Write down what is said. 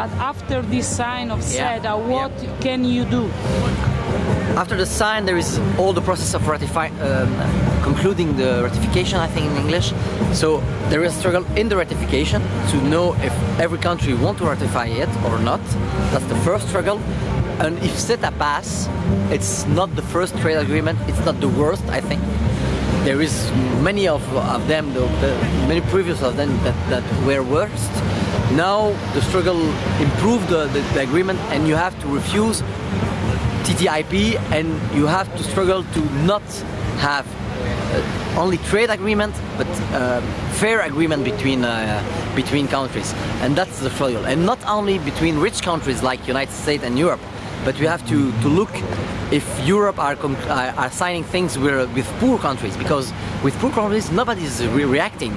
But after this sign of Yeah, CETA, what can you do? After the sign, there is all the process of ratifying, um, concluding the ratification, I think in English. So there is a struggle in the ratification to know if every country want to ratify it or not. That's the first struggle. And if CETA pass, it's not the first trade agreement. It's not the worst, I think. There is many of, of them, the, the, many previous of them that, that were worst. Now the struggle improved the, the, the agreement and you have to refuse TTIP and you have to struggle to not have uh, only trade agreement but uh, fair agreement between uh, between countries. And that's the struggle. And not only between rich countries like United States and Europe but we have to, to look if Europe are, are signing things with, with poor countries because with poor countries nobody is re reacting